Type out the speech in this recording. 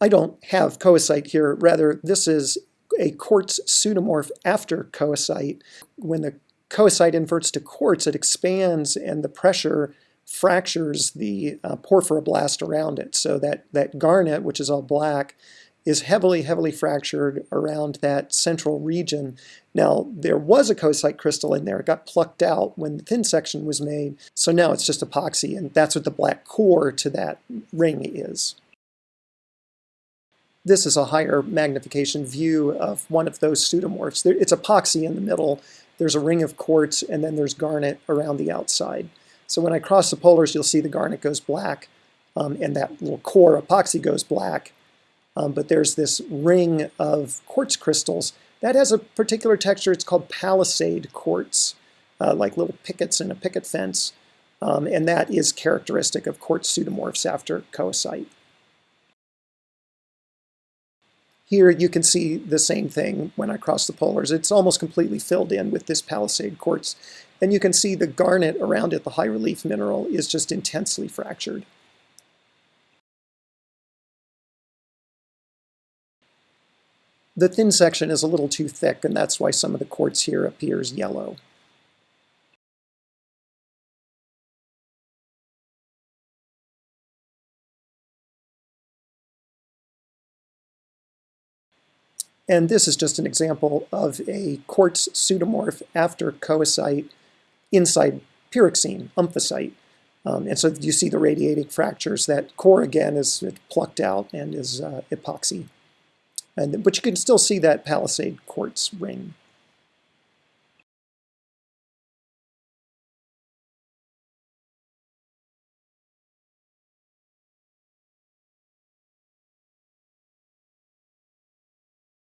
I don't have coesite here. Rather, this is a quartz pseudomorph after coesite. When the coesite inverts to quartz, it expands and the pressure fractures the uh, porphyroblast around it. So that, that garnet, which is all black, is heavily, heavily fractured around that central region. Now, there was a coesite crystal in there. It got plucked out when the thin section was made. So now it's just epoxy, and that's what the black core to that ring is. This is a higher magnification view of one of those pseudomorphs. It's epoxy in the middle. There's a ring of quartz, and then there's garnet around the outside. So when I cross the polars, you'll see the garnet goes black, um, and that little core epoxy goes black. Um, but there's this ring of quartz crystals. That has a particular texture. It's called palisade quartz, uh, like little pickets in a picket fence. Um, and that is characteristic of quartz pseudomorphs after coesite. Here you can see the same thing when I cross the polars. It's almost completely filled in with this palisade quartz. And you can see the garnet around it, the high relief mineral, is just intensely fractured. The thin section is a little too thick, and that's why some of the quartz here appears yellow. And this is just an example of a quartz pseudomorph after coesite inside pyroxene, omphacite. Um, and so you see the radiating fractures. That core, again, is plucked out and is uh, epoxy. And, but you can still see that palisade quartz ring.